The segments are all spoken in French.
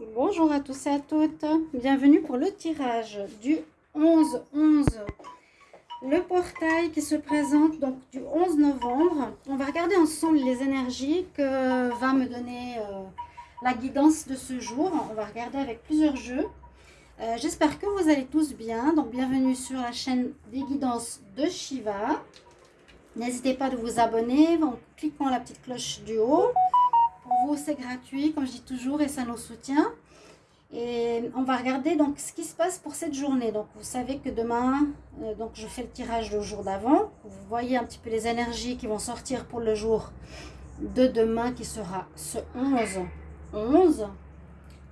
Bonjour à tous et à toutes, bienvenue pour le tirage du 11-11. Le portail qui se présente donc du 11 novembre. On va regarder ensemble les énergies que va me donner euh, la guidance de ce jour. On va regarder avec plusieurs jeux. Euh, j'espère que vous allez tous bien. Donc bienvenue sur la chaîne des guidances de Shiva. N'hésitez pas de vous abonner en cliquant la petite cloche du haut. Vous, c'est gratuit, comme je dis toujours, et ça nous soutient. Et on va regarder donc ce qui se passe pour cette journée. Donc vous savez que demain, euh, donc je fais le tirage le jour d'avant. Vous voyez un petit peu les énergies qui vont sortir pour le jour de demain qui sera ce 11 11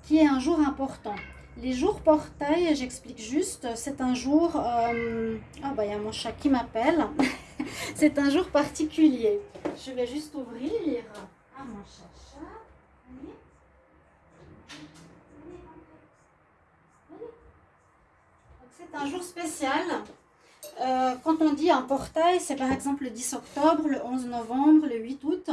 qui est un jour important. Les jours portail, j'explique juste, c'est un jour... Euh, ah bah il y a mon chat qui m'appelle. c'est un jour particulier. Je vais juste ouvrir. Ah mon chat, C'est un jour spécial. Euh, quand on dit un portail, c'est par exemple le 10 octobre, le 11 novembre, le 8 août.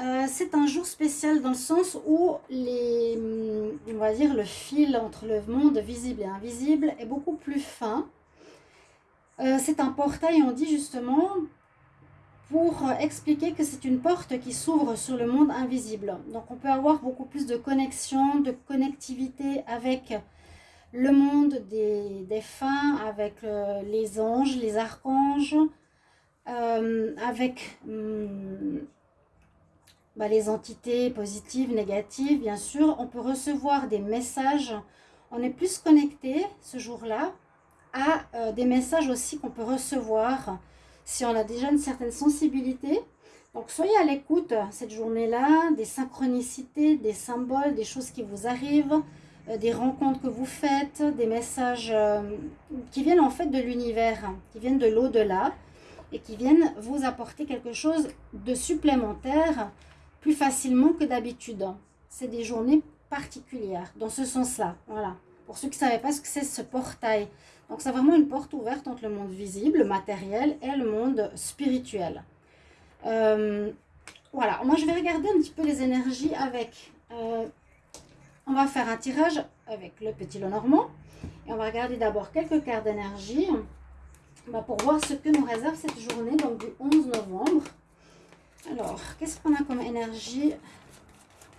Euh, c'est un jour spécial dans le sens où les, hum, on va dire le fil entre le monde visible et invisible est beaucoup plus fin. Euh, c'est un portail, on dit justement, pour expliquer que c'est une porte qui s'ouvre sur le monde invisible. Donc on peut avoir beaucoup plus de connexion, de connectivité avec le monde des, des fins, avec euh, les anges, les archanges, avec hum, bah, les entités positives, négatives, bien sûr. On peut recevoir des messages. On est plus connecté ce jour-là à euh, des messages aussi qu'on peut recevoir si on a déjà une certaine sensibilité. Donc, soyez à l'écoute cette journée-là, des synchronicités, des symboles, des choses qui vous arrivent, euh, des rencontres que vous faites, des messages euh, qui viennent en fait de l'univers, qui viennent de l'au-delà et qui viennent vous apporter quelque chose de supplémentaire plus facilement que d'habitude. C'est des journées particulières, dans ce sens-là. Voilà. Pour ceux qui ne savaient pas ce que c'est ce portail. Donc, c'est vraiment une porte ouverte entre le monde visible, le matériel, et le monde spirituel. Euh, voilà. Moi, je vais regarder un petit peu les énergies avec... Euh, on va faire un tirage avec le petit lot normand. Et on va regarder d'abord quelques cartes d'énergie bah, pour voir ce que nous réserve cette journée, du 11 novembre. Alors, qu'est-ce qu'on a comme énergie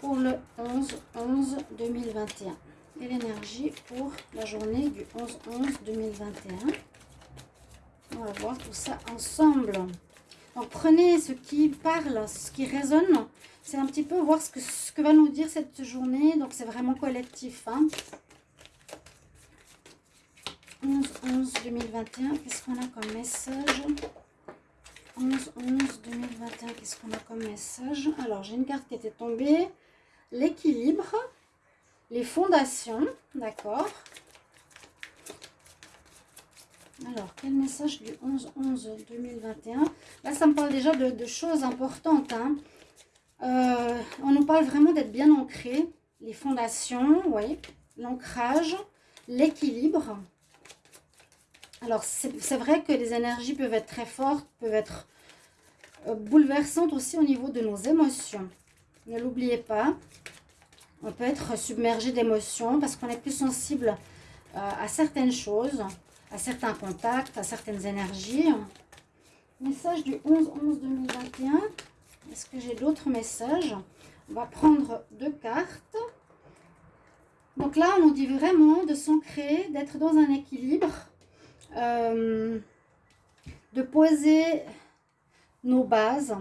pour le 11-11-2021 Et l'énergie pour la journée du 11-11-2021 On va voir tout ça ensemble. Donc, prenez ce qui parle, ce qui résonne. C'est un petit peu voir ce que, ce que va nous dire cette journée. Donc, c'est vraiment collectif. 11-11-2021, qu'est-ce qu'on a comme message? 11, 11, 2021, qu'est-ce qu'on a comme message? Alors, j'ai une carte qui était tombée. L'équilibre, les fondations, d'accord? Alors, quel message du 11-11-2021 Là, ça me parle déjà de, choses importantes. Hein. Euh, on nous parle vraiment d'être bien ancré. Les fondations, oui. L'ancrage, l'équilibre. Alors, c'est vrai que les énergies peuvent être très fortes, peuvent être euh, bouleversantes aussi au niveau de nos émotions. Ne l'oubliez pas, on peut être submergé d'émotions parce qu'on est plus sensible euh, à certaines choses, à certains contacts, à certaines énergies. Message du 11-11-2021. Est-ce que j'ai d'autres messages? On va prendre deux cartes. Donc là, on nous dit vraiment de s'ancrer, d'être dans un équilibre euh, de poser nos bases.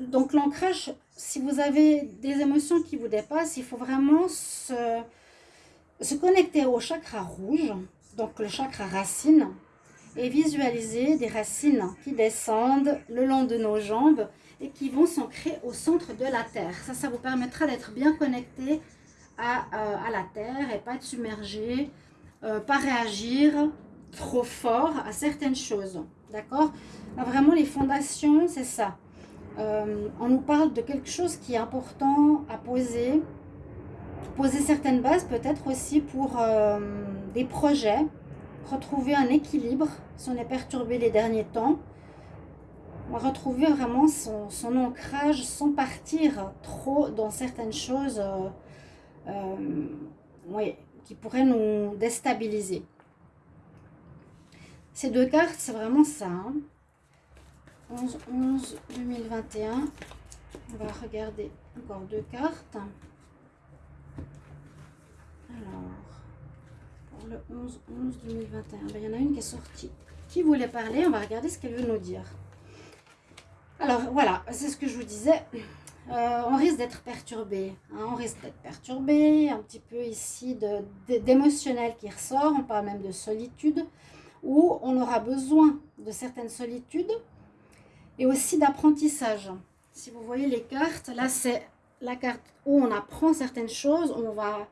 donc l'ancrage, si vous avez des émotions qui vous dépassent, il faut vraiment se, se connecter au chakra rouge, donc le chakra racine, et visualiser des racines qui descendent le long de nos jambes et qui vont s'ancrer au centre de la terre. Ça, ça vous permettra d'être bien connecté à, euh, à, la terre et pas être submergé, euh, pas réagir trop fort à certaines choses. D'accord? Vraiment, les fondations, c'est ça. Euh, on nous parle de quelque chose qui est important à poser. Poser certaines bases, peut-être aussi pour des projets. Retrouver un équilibre si on est perturbé les derniers temps. Retrouver vraiment son, ancrage sans partir trop dans certaines choses. oui, qui pourrait nous déstabiliser. Ces deux cartes, c'est vraiment ça. 11, 11, 2021. On va regarder encore deux cartes. Alors, pour le 11, 11, 2021, il y en a une qui est sortie. Qui voulait parler? On va regarder ce qu'elle veut nous dire. Alors, voilà, c'est ce que je vous disais. Euh, on risque d'être perturbé. Hein. on risque d'être perturbé, un petit peu ici d'émotionnel qui ressort. On parle même de solitude, où on aura besoin de certaines solitudes et aussi d'apprentissage. Si vous voyez les cartes, là c'est la carte où on apprend certaines choses, on va,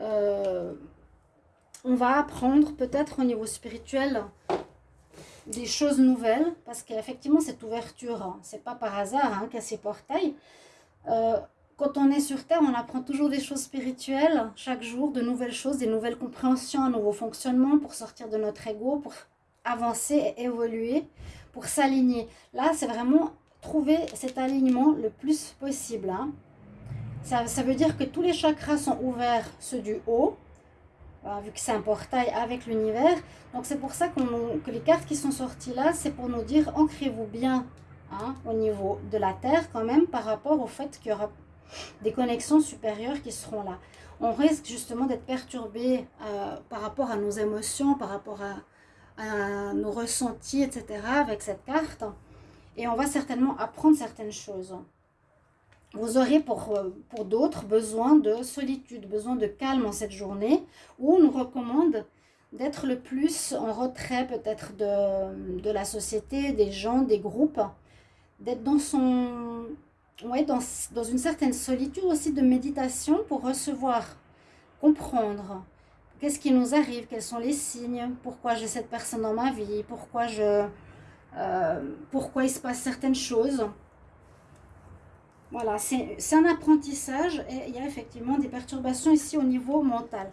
euh, on va apprendre peut-être au niveau spirituel des choses nouvelles, parce qu'effectivement cette ouverture, hein, c'est pas par hasard hein, qu'à ces portails. Euh, quand on est sur Terre, on apprend toujours des choses spirituelles, chaque jour, de nouvelles choses, des nouvelles compréhensions, un nouveau fonctionnement pour sortir de notre ego, pour avancer et évoluer, pour s'aligner. Là, c'est vraiment trouver cet alignement le plus possible. Hein. Ça, ça, veut dire que tous les chakras sont ouverts, ceux du haut, vu que c'est un portail avec l'univers. Donc c'est pour ça que les cartes qui sont sorties là, c'est pour nous dire ancrez-vous bien hein, au niveau de la Terre quand même par rapport au fait qu'il y aura des connexions supérieures qui seront là. On risque justement d'être perturbé euh, par rapport à nos émotions, par rapport à, nos ressentis, etc. avec cette carte. Et on va certainement apprendre certaines choses. Vous aurez pour, euh, pour d'autres besoin de solitude, besoin de calme en cette journée, où on nous recommande d'être le plus en retrait peut-être de, de la société, des gens, des groupes, d'être dans son ouais, dans, dans, une certaine solitude aussi de méditation pour recevoir, comprendre qu'est-ce qui nous arrive, quels sont les signes, pourquoi j'ai cette personne dans ma vie, pourquoi, je, euh, pourquoi il se passe certaines choses. Voilà, c'est un apprentissage et il y a effectivement des perturbations ici au niveau mental.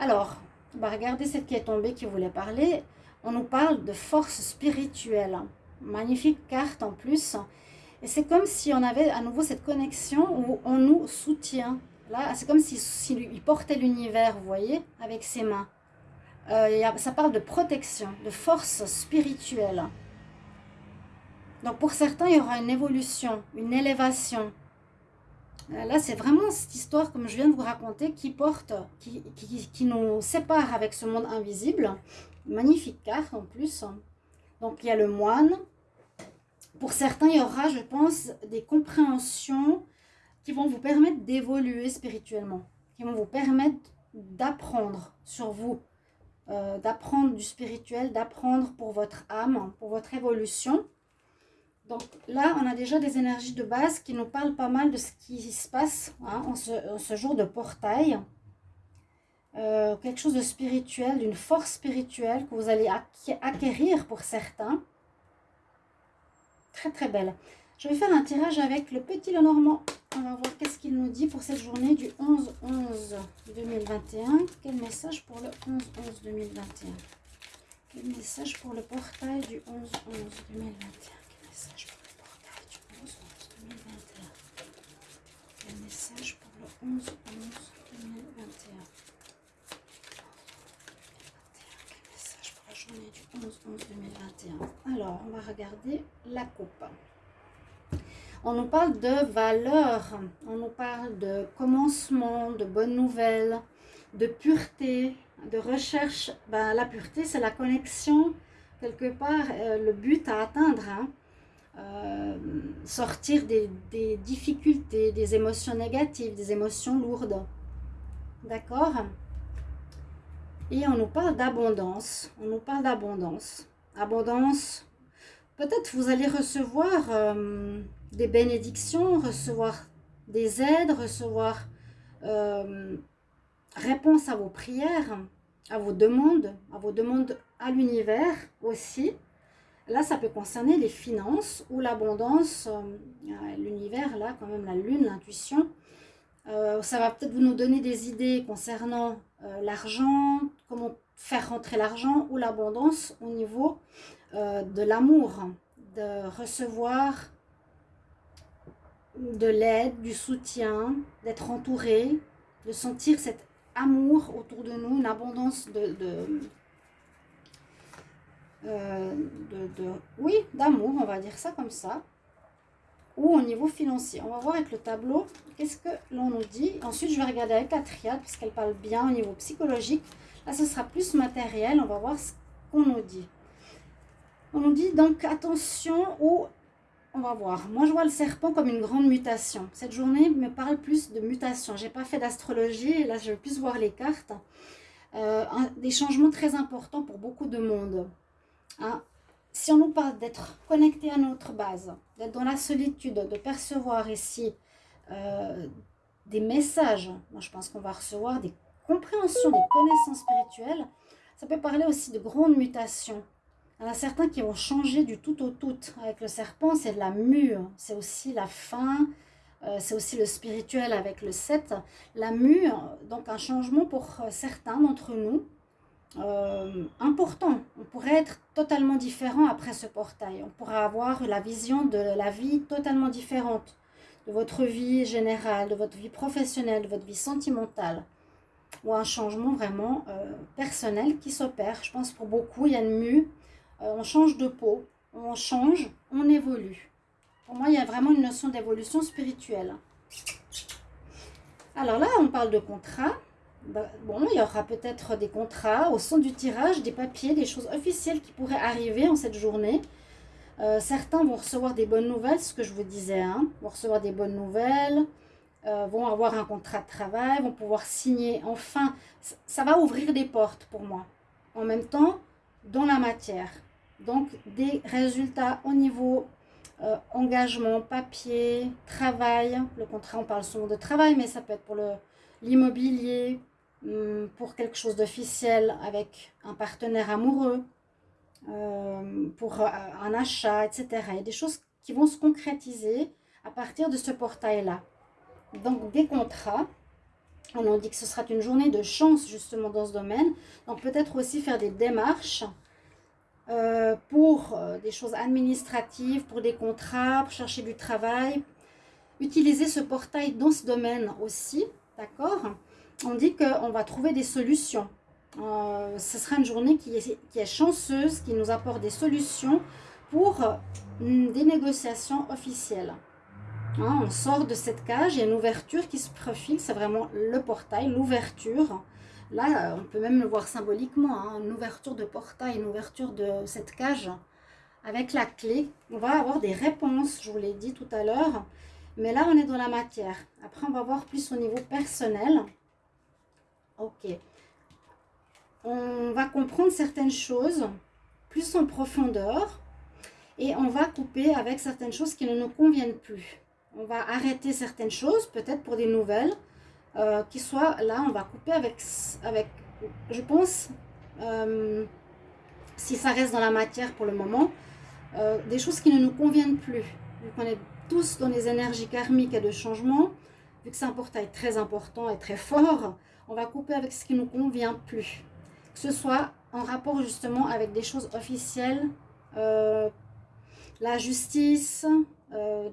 Alors, on va regarder cette qui est tombée qui voulait parler. On nous parle de force spirituelle. Magnifique carte en plus. Et c'est comme si on avait à nouveau cette connexion où on nous soutient. Là, c'est comme s'il si, portait l'univers, vous voyez, avec ses mains. Euh, ça parle de protection, de force spirituelle. Donc pour certains, il y aura une évolution, une élévation. Euh, là, c'est vraiment cette histoire, comme je viens de vous raconter, qui porte, qui, qui, nous sépare avec ce monde invisible. Magnifique carte en plus. Donc il y a le moine, pour certains, il y aura, je pense, des compréhensions qui vont vous permettre d'évoluer spirituellement, qui vont vous permettre d'apprendre sur vous, euh, d'apprendre du spirituel, d'apprendre pour votre âme, pour votre évolution. Donc là, on a déjà des énergies de base qui nous parlent pas mal de ce qui se passe hein, en, ce, jour de portail. Euh, quelque chose de spirituel, d'une force spirituelle que vous allez acquérir pour certains. Très très belle. Je vais faire un tirage avec le petit Lenormand. On va voir qu'est-ce qu'il nous dit pour cette journée du 11-11-2021. Quel message pour le 11-11-2021 Quel message pour le portail du 11-11-2021 Quel message pour le portail du 11-11-2021 Quel message pour le 11-11-2021 Quel message pour la journée du 11-11-2021 Alors, on va regarder la coupe. On nous parle de valeurs, on nous parle de commencement, de bonnes nouvelles, de pureté, de recherche. Ben, la pureté, c'est la connexion, quelque part, euh, le but à atteindre. Hein. Euh, sortir des, difficultés, des émotions négatives, des émotions lourdes. D'accord? Et on nous parle d'abondance. On nous parle d'abondance. Abondance, peut-être vous allez recevoir... Euh, des bénédictions, recevoir des aides, recevoir euh, réponse à vos prières, à vos demandes, à vos demandes à l'univers aussi. Là, ça peut concerner les finances ou l'abondance, euh, l'univers, là, quand même, la lune, l'intuition. Euh, ça va peut-être vous nous donner des idées concernant l'argent, comment faire rentrer l'argent ou l'abondance au niveau de l'amour, de recevoir de l'aide, du soutien, d'être entouré, de sentir cet amour autour de nous, une abondance de, euh, de, oui, d'amour, on va dire ça comme ça, ou au niveau financier. On va voir avec le tableau qu'est-ce que l'on nous dit. Ensuite, je vais regarder avec la triade, puisqu'elle parle bien au niveau psychologique. Là, ce sera plus matériel, on va voir ce qu'on nous dit. On nous dit donc attention au on va voir. Moi, je vois le serpent comme une grande mutation. Cette journée me parle plus de mutation. Je n'ai pas fait d'astrologie. Là, je vais plus voir les cartes. Euh, des changements très importants pour beaucoup de monde. Hein? Si on nous parle d'être connecté à notre base, d'être dans la solitude, de percevoir ici euh, des messages, moi je pense qu'on va recevoir des compréhensions, des connaissances spirituelles, ça peut parler aussi de grandes mutations. Il y en a certains qui vont changer du tout au tout. Avec le serpent, c'est la mue, c'est aussi la fin, euh, c'est aussi le spirituel avec le 7. La mue, donc un changement pour certains d'entre nous, euh, important. On pourrait être totalement différent après ce portail. On pourrait avoir la vision de la vie totalement différente, de votre vie générale, de votre vie professionnelle, de votre vie sentimentale, ou un changement vraiment euh, personnel qui s'opère. Je pense pour beaucoup, il y a une mue, euh, on change de peau, on change, on évolue. Pour moi, il y a vraiment une notion d'évolution spirituelle. Alors là, on parle de contrat. Bah, bon, il y aura peut-être des contrats au son du tirage, des papiers, des choses officielles qui pourraient arriver en cette journée. Euh, certains vont recevoir des bonnes nouvelles, ce que je vous disais, hein, vont recevoir des bonnes nouvelles, euh, vont avoir un contrat de travail, vont pouvoir signer. Enfin, ça va ouvrir des portes pour moi. En même temps, dans la matière. Donc, des résultats au niveau euh, engagement, papier, travail. Le contrat, on parle souvent de travail, mais ça peut être pour l'immobilier, pour quelque chose d'officiel avec un partenaire amoureux, euh, pour euh, un achat, etc. Il y a des choses qui vont se concrétiser à partir de ce portail-là. Donc des contrats, on nous dit que ce sera une journée de chance justement dans ce domaine. Donc peut-être aussi faire des démarches euh, pour des choses administratives, pour des contrats, pour chercher du travail. Utiliser ce portail dans ce domaine aussi, d'accord? On dit qu'on va trouver des solutions. Euh, ce sera une journée qui est, chanceuse, qui nous apporte des solutions pour des négociations officielles. Hein, on sort de cette cage, il y a une ouverture qui se profile, c'est vraiment le portail, l'ouverture. Là, on peut même le voir symboliquement, hein, une ouverture de portail, une ouverture de cette cage avec la clé. On va avoir des réponses, je vous l'ai dit tout à l'heure, mais là, on est dans la matière. Après, on va voir plus au niveau personnel. Ok. On va comprendre certaines choses plus en profondeur et on va couper avec certaines choses qui ne nous conviennent plus. On va arrêter certaines choses, peut-être pour des nouvelles, euh, qui soient là, on va couper avec, avec je pense, euh, si ça reste dans la matière pour le moment, euh, des choses qui ne nous conviennent plus. Vu qu'on est tous dans les énergies karmiques et de changement, vu que c'est un portail très important et très fort, on va couper avec ce qui ne nous convient plus. Que ce soit en rapport justement avec des choses officielles, euh, la justice, euh,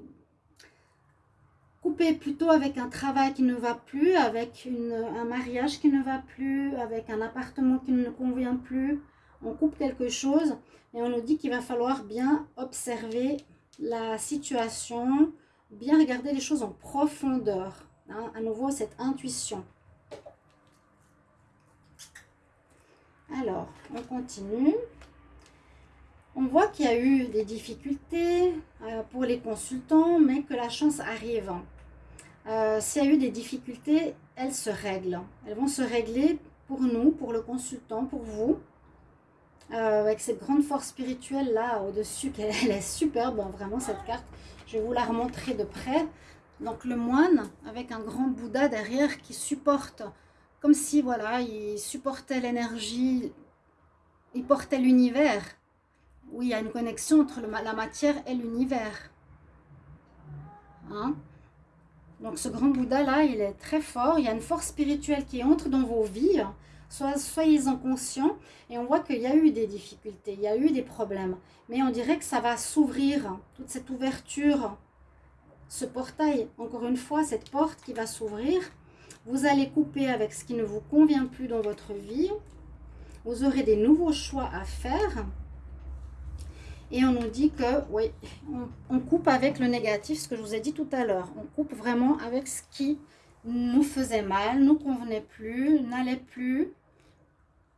couper plutôt avec un travail qui ne va plus, avec un mariage qui ne va plus, avec un appartement qui ne nous convient plus. On coupe quelque chose et on nous dit qu'il va falloir bien observer la situation, bien regarder les choses en profondeur. Hein, à nouveau, cette intuition. Alors, on continue. On voit qu'il y a eu des difficultés euh, pour les consultants, mais que la chance arrive. Euh, s'il y a eu des difficultés, elles se règlent. Elles vont se régler pour nous, pour le consultant, pour vous. Euh, avec cette grande force spirituelle là au-dessus, elle est superbe, hein, vraiment cette carte. Je vais vous la remontrer de près. Donc le moine avec un grand Bouddha derrière qui supporte comme si, voilà, il supportait l'énergie, il portait l'univers. Oui, il y a une connexion entre la matière et l'univers. Hein? Donc ce grand Bouddha-là, il est très fort. Il y a une force spirituelle qui entre dans vos vies. Soyez-en conscients. Et on voit qu'il y a eu des difficultés, il y a eu des problèmes. Mais on dirait que ça va s'ouvrir, toute cette ouverture, ce portail, encore une fois, cette porte qui va s'ouvrir Vous allez couper avec ce qui ne vous convient plus dans votre vie. Vous aurez des nouveaux choix à faire. Et on nous dit que, oui, on, coupe avec le négatif, ce que je vous ai dit tout à l'heure. On coupe vraiment avec ce qui nous faisait mal, nous convenait plus, n'allait plus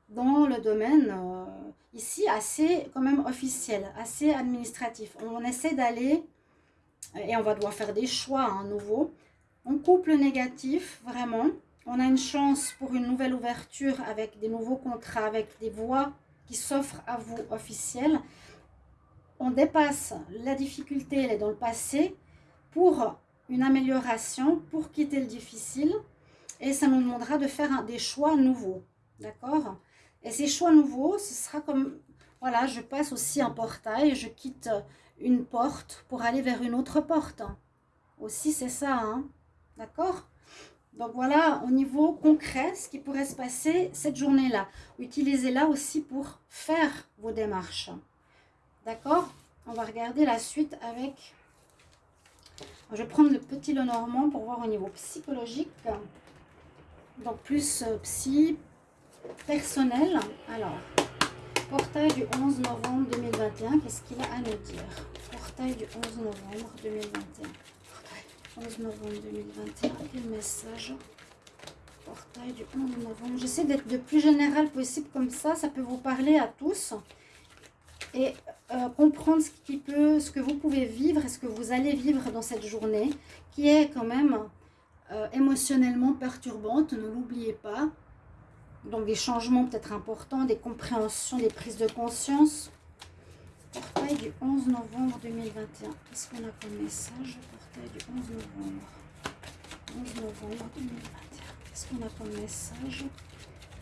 dans le domaine euh, ici assez quand même officiel, assez administratif. On essaie d'aller, et on va devoir faire des choix à hein, nouveau. On coupe le négatif, vraiment. On a une chance pour une nouvelle ouverture avec des nouveaux contrats, avec des voies qui s'offrent à vous officielles on dépasse la difficulté, elle est dans le passé, pour une amélioration, pour quitter le difficile. Et ça nous demandera de faire des choix nouveaux. D'accord? Et ces choix nouveaux, ce sera comme, voilà, je passe aussi un portail, je quitte une porte pour aller vers une autre porte. Aussi, c'est ça, hein D'accord? Donc voilà, au niveau concret, ce qui pourrait se passer cette journée-là. Utilisez-la aussi pour faire vos démarches. D'accord? On va regarder la suite avec... Je vais prendre le petit Lenormand pour voir au niveau psychologique. Donc plus euh, psy, personnel. Alors, portail du 11 novembre 2021, qu'est-ce qu'il a à nous dire? Portail du 11 novembre 2021. 11 novembre 2021, quel message? Portail du 11 novembre. J'essaie d'être le plus général possible comme ça, ça peut vous parler à tous et euh, comprendre ce, qui peut, ce que vous pouvez vivre et ce que vous allez vivre dans cette journée qui est quand même euh, émotionnellement perturbante, ne l'oubliez pas. Donc des changements peut-être importants, des compréhensions, des prises de conscience. Portail du 11 novembre 2021. Qu'est-ce qu'on a comme message? Portail du 11 novembre. 11 novembre 2021. Qu'est-ce qu'on a comme message?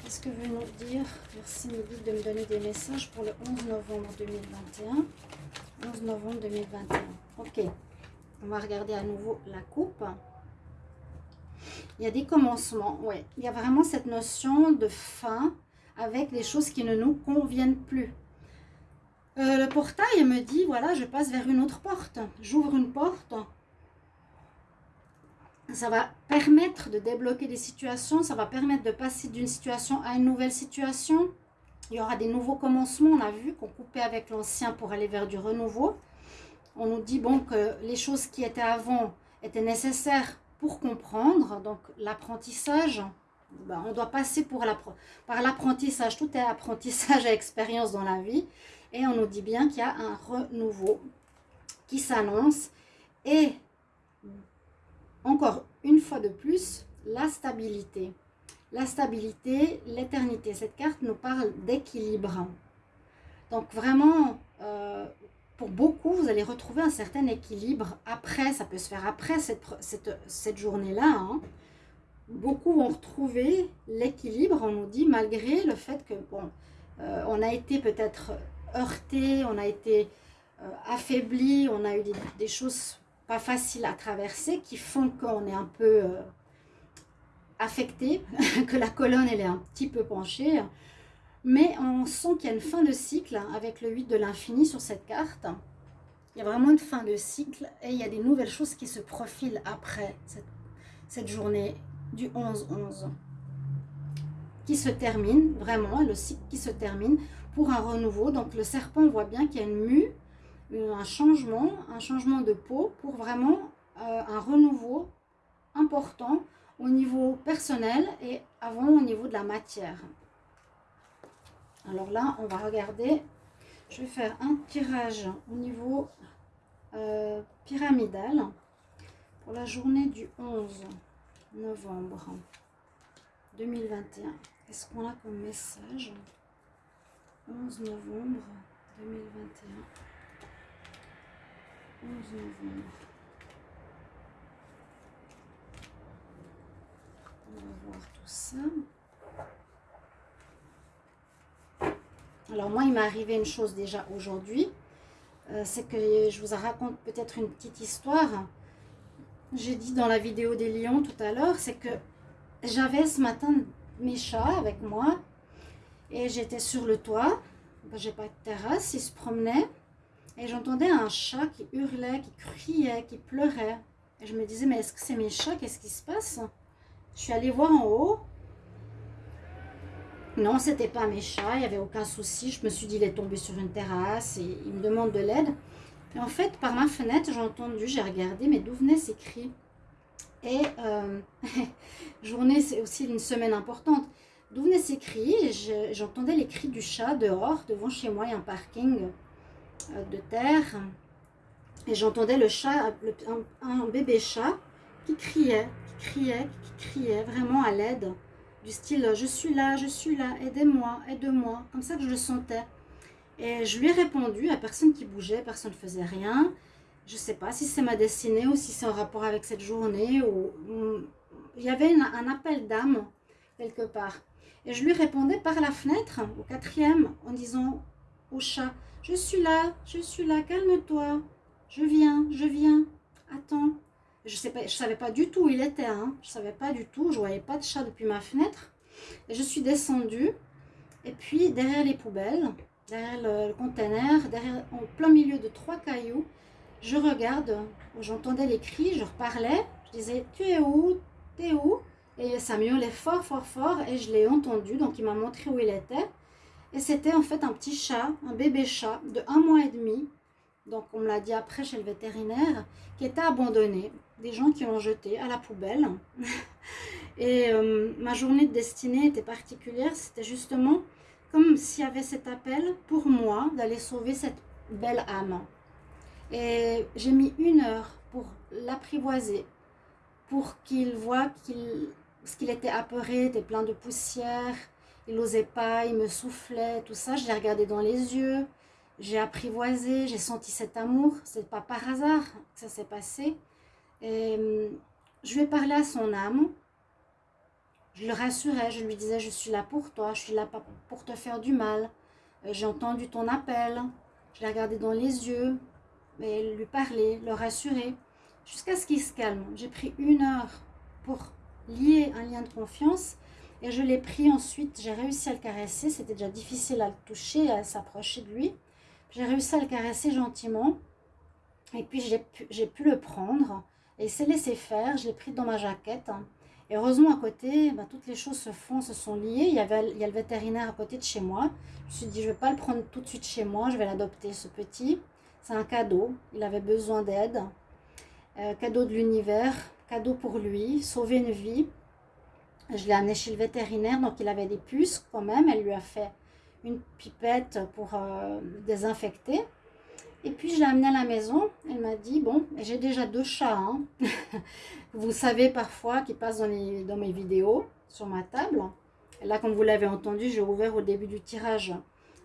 Qu'est-ce que veut nous dire? Merci Midi de me donner des messages pour le 11 novembre 2021. 11 novembre 2021. Ok. On va regarder à nouveau la coupe. Il y a des commencements. Ouais. Il y a vraiment cette notion de fin avec les choses qui ne nous conviennent plus. Euh, le portail me dit, voilà, je passe vers une autre porte. J'ouvre une porte ça va permettre de débloquer des situations, ça va permettre de passer d'une situation à une nouvelle situation. Il y aura des nouveaux commencements, on a vu qu'on coupait avec l'ancien pour aller vers du renouveau. On nous dit bon que les choses qui étaient avant étaient nécessaires pour comprendre, donc l'apprentissage, ben, on doit passer par l'apprentissage, tout est apprentissage et expérience dans la vie, et on nous dit bien qu'il y a un renouveau qui s'annonce, et encore une fois de plus, la stabilité. La stabilité, l'éternité. Cette carte nous parle d'équilibre. Donc vraiment, euh, pour beaucoup, vous allez retrouver un certain équilibre après, ça peut se faire après cette, cette, journée-là. Hein. Beaucoup vont retrouver l'équilibre, on nous dit, malgré le fait que, bon, euh, on a été peut-être heurté, on a été euh, affaibli, on a eu des choses pas faciles à traverser, qui font qu'on est un peu euh, affecté, que la colonne elle est un petit peu penchée. Mais on sent qu'il y a une fin de cycle avec le 8 de l'infini sur cette carte. Il y a vraiment une fin de cycle et il y a des nouvelles choses qui se profilent après cette, cette journée du 11-11 qui se termine, vraiment, le cycle qui se termine pour un renouveau. Donc le serpent, voit bien qu'il y a une mue un changement, un changement de peau pour vraiment euh, un renouveau important au niveau personnel et avant au niveau de la matière. Alors là, on va regarder, je vais faire un tirage au niveau euh, pyramidal pour la journée du 11 novembre 2021. Qu'est-ce qu'on a comme message? 11 novembre 2021. 11 novembre. On va voir tout ça. Alors moi, il m'est arrivé une chose déjà aujourd'hui. Euh, c'est que je vous raconte peut-être une petite histoire. J'ai dit dans la vidéo des lions tout à l'heure, c'est que j'avais ce matin mes chats avec moi. Et j'étais sur le toit. J'ai pas de terrasse, ils se promenaient. Et j'entendais un chat qui hurlait, qui criait, qui pleurait. Et je me disais, mais est-ce que c'est mes chats? Qu'est-ce qui se passe? Je suis allée voir en haut. Non, c'était pas mes chats, il n'y avait aucun souci. Je me suis dit, il est tombé sur une terrasse et il me demande de l'aide. Et en fait, par ma fenêtre, j'ai entendu, j'ai regardé, mais d'où venaient ces cris? Et euh, journée, c'est aussi une semaine importante. D'où venaient ces cris? J'entendais les cris du chat dehors, devant chez moi, il y a un parking de terre. Et j'entendais le chat, un, bébé chat qui criait, qui criait, qui criait vraiment à l'aide. Du style, je suis là, je suis là, aidez-moi, aide-moi. Comme ça que je le sentais. Et je lui ai répondu à personne qui bougeait, personne ne faisait rien. Je ne sais pas si c'est ma destinée ou si c'est en rapport avec cette journée. Ou... Il y avait un appel d'âme quelque part. Et je lui répondais par la fenêtre, au quatrième, en disant au chat, je suis là, je suis là, calme-toi, je viens, je viens, attends. Je ne savais pas du tout où il était, hein. je savais pas du tout, je voyais pas de chat depuis ma fenêtre. Et je suis descendue, et puis derrière les poubelles, derrière le, conteneur, derrière, en plein milieu de trois cailloux, je regarde, j'entendais les cris, je reparlais, je disais, tu es où? T'es où Et ça miaulait fort, fort, fort, et je l'ai entendu, donc il m'a montré où il était. Et c'était en fait un petit chat, un bébé chat de un mois et demi, donc on me l'a dit après chez le vétérinaire, qui était abandonné, des gens qui l'ont jeté à la poubelle. et euh, ma journée de destinée était particulière, c'était justement comme s'il y avait cet appel pour moi d'aller sauver cette belle âme. Et j'ai mis une heure pour l'apprivoiser, pour qu'il voit qu'il ce qu'il était apeuré, était plein de poussière, il n'osait pas, il me soufflait, tout ça. Je l'ai regardé dans les yeux, j'ai apprivoisé, j'ai senti cet amour. C'est pas par hasard que ça s'est passé. Et hum, je lui ai parlé à son âme. Je le rassurais, je lui disais, je suis là pour toi, je suis là pour te faire du mal. Euh, j'ai entendu ton appel. Je l'ai regardé dans les yeux, et lui parler, le rassurer, jusqu'à ce qu'il se calme. J'ai pris une heure pour lier un lien de confiance et je l'ai pris ensuite, j'ai réussi à le caresser. C'était déjà difficile à le toucher, à s'approcher de lui. J'ai réussi à le caresser gentiment. Et puis j'ai pu, le prendre et s'est laissé faire. Je l'ai pris dans ma jaquette. Et heureusement à côté, bah, toutes les choses se font, se sont liées. Il y, avait, il y a le vétérinaire à côté de chez moi. Je me suis dit, je ne vais pas le prendre tout de suite chez moi. Je vais l'adopter, ce petit. C'est un cadeau. Il avait besoin d'aide. Euh, cadeau de l'univers. Cadeau pour lui. Sauver une vie. Je l'ai amené chez le vétérinaire, donc il avait des puces quand même. Elle lui a fait une pipette pour euh, désinfecter. Et puis je l'ai amené à la maison. Elle m'a dit, bon, j'ai déjà deux chats. Hein. vous savez parfois qui passent dans, dans mes vidéos sur ma table. Et là, comme vous l'avez entendu, j'ai ouvert au début du tirage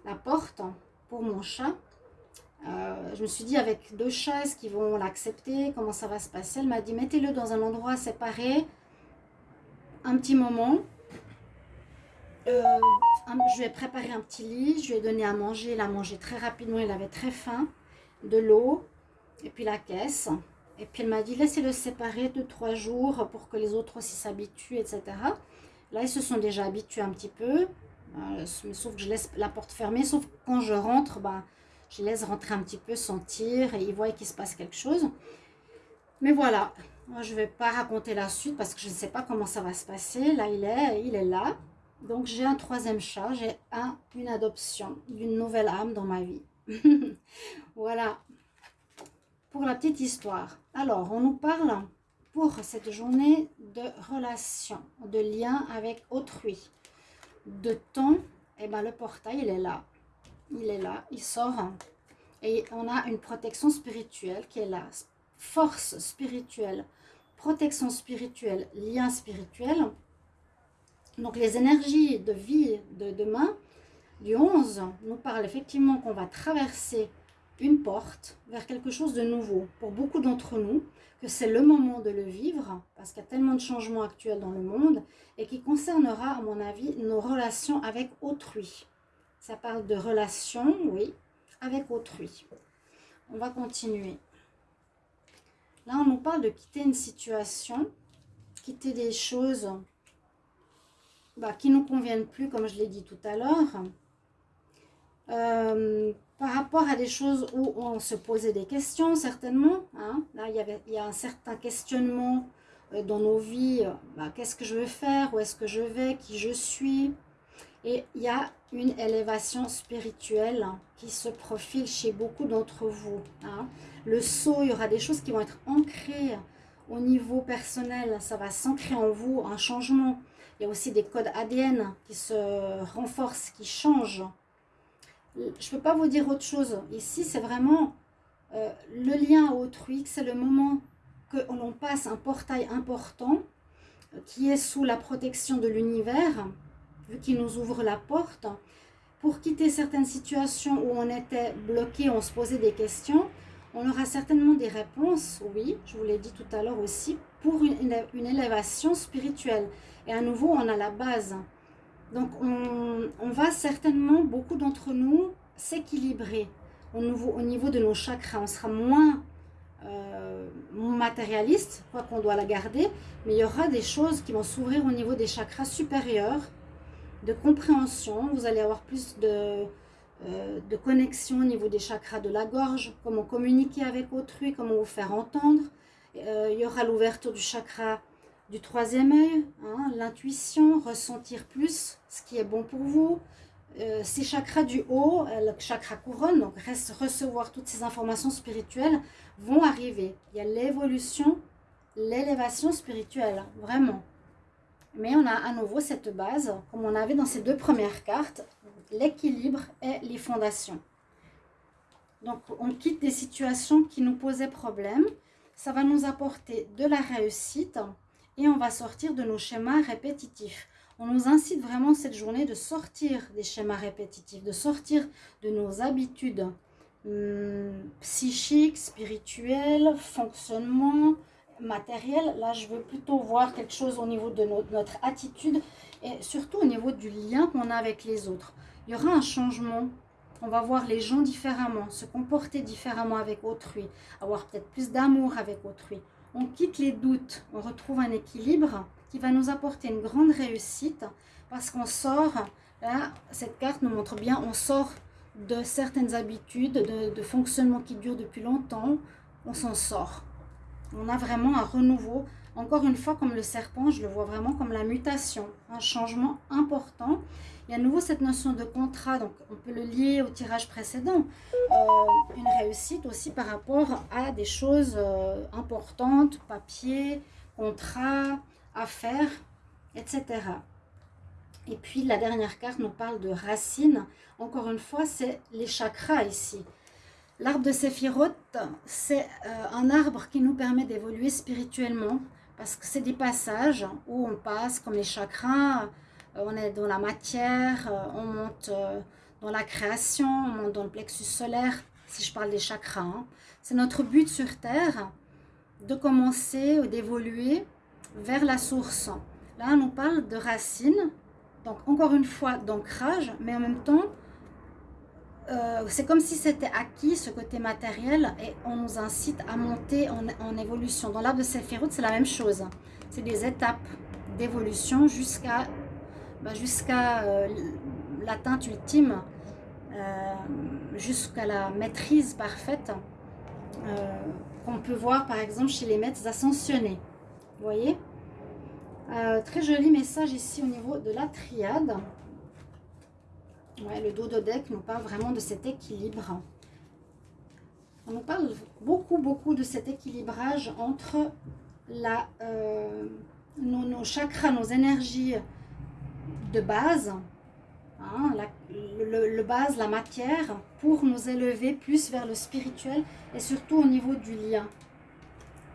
la porte pour mon chat. Euh, je me suis dit, avec deux chats, est-ce qu'ils vont l'accepter? Comment ça va se passer? Elle m'a dit, mettez-le dans un endroit séparé un petit moment. Euh, je lui ai préparé un petit lit, je lui ai donné à manger, il a mangé très rapidement, il avait très faim, de l'eau, et puis la caisse. Et puis elle m'a dit, laissez-le séparer de trois jours pour que les autres aussi s'habituent, etc. Là, ils se sont déjà habitués un petit peu, euh, sauf que je laisse la porte fermée, sauf quand je rentre, ben, je laisse rentrer un petit peu, sentir, et ils voient qu'il se passe quelque chose. Mais voilà, moi, je ne vais pas raconter la suite parce que je ne sais pas comment ça va se passer. Là, il est, il est là. Donc, j'ai un troisième chat. J'ai un, une adoption d'une nouvelle âme dans ma vie. voilà. Pour la petite histoire. Alors, on nous parle pour cette journée de relation, de lien avec autrui. De temps, et eh ben, le portail, il est là. Il est là, il sort. Et on a une protection spirituelle qui est là force spirituelle, protection spirituelle, lien spirituel. Donc les énergies de vie de demain, du 11, nous parlent effectivement qu'on va traverser une porte vers quelque chose de nouveau. Pour beaucoup d'entre nous, que c'est le moment de le vivre, parce qu'il y a tellement de changements actuels dans le monde, et qui concernera, à mon avis, nos relations avec autrui. Ça parle de relations, oui, avec autrui. On va continuer. Là, on nous parle de quitter une situation, quitter des choses bah, qui ne nous conviennent plus, comme je l'ai dit tout à l'heure. Euh, par rapport à des choses où on se posait des questions, certainement. Hein. Là, il y, a un certain questionnement euh, dans nos vies, bah, qu'est-ce que je veux faire, où est-ce que je vais, qui je suis? Et il y a une élévation spirituelle qui se profile chez beaucoup d'entre vous. Hein. Le saut, il y aura des choses qui vont être ancrées au niveau personnel, ça va s'ancrer en vous, un changement. Il y a aussi des codes ADN qui se renforcent, qui changent. Je ne peux pas vous dire autre chose. Ici, c'est vraiment euh, le lien à autrui, c'est le moment que l'on passe un portail important euh, qui est sous la protection de l'univers, vu qu'il nous ouvre la porte, pour quitter certaines situations où on était bloqué, on se posait des questions, on aura certainement des réponses, oui, je vous l'ai dit tout à l'heure aussi, pour une, élévation spirituelle. Et à nouveau, on a la base. Donc, on, va certainement, beaucoup d'entre nous, s'équilibrer au niveau, au niveau de nos chakras. On sera moins euh, matérialiste, quoi qu'on doit la garder, mais il y aura des choses qui vont s'ouvrir au niveau des chakras supérieurs, de compréhension. Vous allez avoir plus de, euh, de connexion au niveau des chakras de la gorge, comment communiquer avec autrui, comment vous faire entendre. Euh, il y aura l'ouverture du chakra du troisième œil, hein, l'intuition, ressentir plus ce qui est bon pour vous. Euh, ces chakras du haut, le chakra couronne, donc recevoir toutes ces informations spirituelles, vont arriver. Il y a l'évolution, l'élévation spirituelle, vraiment. Mais on a à nouveau cette base, comme on avait dans ces deux premières cartes, l'équilibre et les fondations. Donc, on quitte des situations qui nous posaient problème. Ça va nous apporter de la réussite et on va sortir de nos schémas répétitifs. On nous incite vraiment cette journée de sortir des schémas répétitifs, de sortir de nos habitudes hum, psychiques, spirituelles, fonctionnement, matériel. Là, je veux plutôt voir quelque chose au niveau de notre attitude et surtout au niveau du lien qu'on a avec les autres il y aura un changement. On va voir les gens différemment, se comporter différemment avec autrui, avoir peut-être plus d'amour avec autrui. On quitte les doutes, on retrouve un équilibre qui va nous apporter une grande réussite parce qu'on sort, là, cette carte nous montre bien, on sort de certaines habitudes, de, de fonctionnement qui durent depuis longtemps, on s'en sort. On a vraiment un renouveau. Encore une fois, comme le serpent, je le vois vraiment comme la mutation, un changement important. Il y a à nouveau cette notion de contrat, donc on peut le lier au tirage précédent. Euh, une réussite aussi par rapport à des choses euh, importantes, papier, contrat, affaires, etc. Et puis la dernière carte nous parle de racines. Encore une fois, c'est les chakras ici. L'arbre de Séphiroth, c'est euh, un arbre qui nous permet d'évoluer spirituellement parce que c'est des passages où on passe comme les chakras, euh, on est dans la matière, euh, on monte dans la création, on monte dans le plexus solaire, si je parle des chakras. Hein. C'est notre but sur Terre de commencer ou d'évoluer vers la source. Là, on nous parle de racines, donc encore une fois d'ancrage, mais en même temps, c'est comme si c'était acquis, ce côté matériel, et on nous incite à monter en, évolution. Dans l'arbre de Sephiroth, c'est la même chose. C'est des étapes d'évolution jusqu'à bah, euh, l'atteinte ultime, euh, jusqu'à la maîtrise parfaite euh, qu'on peut voir par exemple chez les maîtres ascensionnés. Vous voyez? Très joli message ici au niveau de la triade. Ouais, le dos de deck nous parle vraiment de cet équilibre. On nous parle beaucoup, beaucoup de cet équilibrage entre la, nos, nos, chakras, nos énergies de base, hein, le, base, la matière, pour nous élever plus vers le spirituel et surtout au niveau du lien.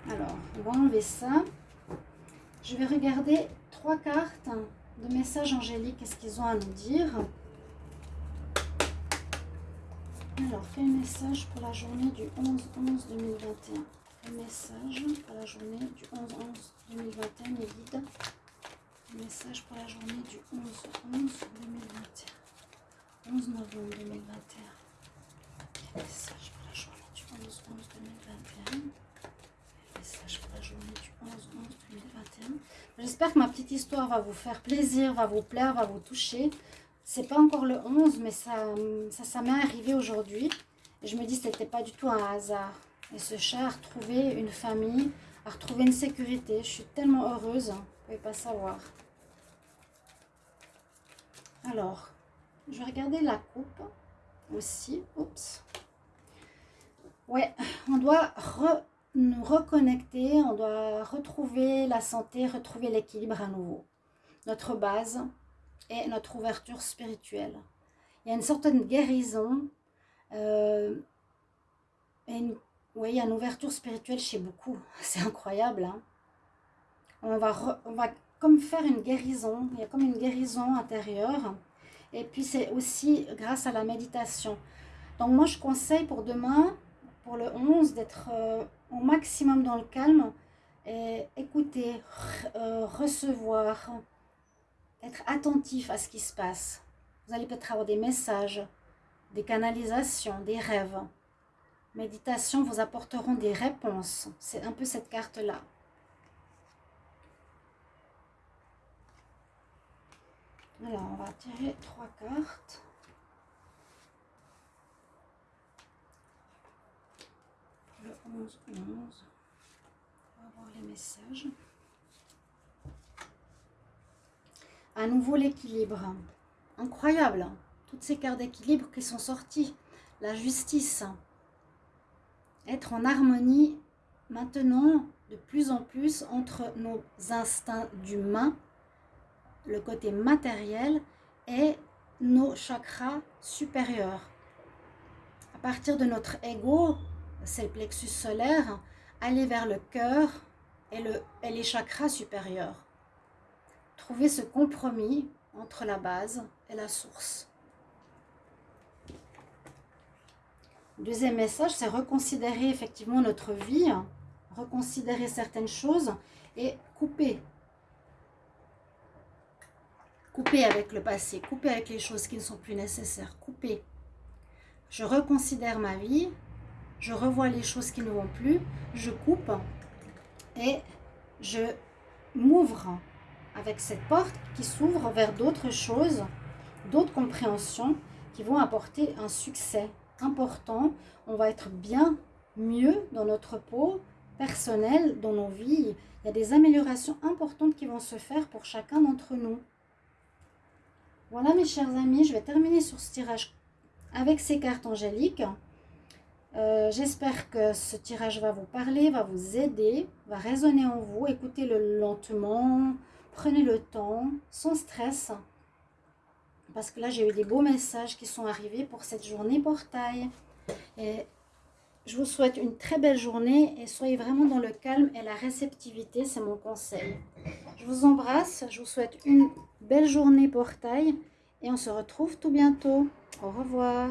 Alors, on va enlever ça. Je vais regarder trois cartes de messages angéliques. Qu'est-ce qu'ils ont à nous dire? Alors, quel message pour la journée du 11-11-2021 Quel message pour la journée du 11-11-2021, mes guides Message pour la journée du 11 11 2021. 11 novembre 2021. Message pour la journée du 11 11 2021. Message pour la journée du 11 11 2021. J'espère que ma petite histoire va vous faire plaisir, va vous plaire, va vous toucher. C'est pas encore le 11, mais ça, ça, m'est arrivé aujourd'hui. Je me dis que ce n'était pas du tout un hasard. Et ce chat a retrouvé une famille à retrouver une sécurité. Je suis tellement heureuse, vous ne pouvez pas savoir. Alors, je vais regarder la coupe aussi. Oups. Ouais, on doit nous reconnecter, on doit retrouver la santé, retrouver l'équilibre à nouveau. Notre base est notre ouverture spirituelle. Il y a une certaine guérison, euh, oui, il y a une ouverture spirituelle chez beaucoup. C'est incroyable. Hein. on, va on va comme faire une guérison. Il y a comme une guérison intérieure. Et puis, c'est aussi grâce à la méditation. Donc, moi, je conseille pour demain, pour le 11, d'être euh, au maximum dans le calme et écouter, euh, recevoir, être attentif à ce qui se passe. Vous allez peut-être avoir des messages, des canalisations, des rêves. Méditation vous apporteront des réponses. C'est un peu cette carte-là. Alors, on va tirer trois cartes. Le 11, 11. On va voir les messages. À nouveau l'équilibre. Incroyable. Hein. Toutes ces cartes d'équilibre qui sont sorties. La justice. Être en harmonie maintenant de plus en plus entre nos instincts d'humain le côté matériel et nos chakras supérieurs. À partir de notre ego, c'est le plexus solaire, aller vers le cœur et, le, et les chakras supérieurs. Trouver ce compromis entre la base et la source. Deuxième message, c'est reconsidérer effectivement notre vie, reconsidérer certaines choses et couper Couper avec le passé, couper avec les choses qui ne sont plus nécessaires, couper. Je reconsidère ma vie, je revois les choses qui ne vont plus, je coupe et je m'ouvre avec cette porte qui s'ouvre vers d'autres choses, d'autres compréhensions qui vont apporter un succès important. On va être bien mieux dans notre peau personnelle, dans nos vies. Il y a des améliorations importantes qui vont se faire pour chacun d'entre nous. Voilà mes chers amis, je vais terminer sur ce tirage avec ces cartes angéliques. Euh, j'espère que ce tirage va vous parler, va vous aider, va résonner en vous. Écoutez-le lentement, prenez le temps, sans stress. Parce que là, j'ai eu des beaux messages qui sont arrivés pour cette journée portail. Et je vous souhaite une très belle journée et soyez vraiment dans le calme et la réceptivité, c'est mon conseil. Je vous embrasse, je vous souhaite une belle journée portail et on se retrouve tout bientôt. Au revoir.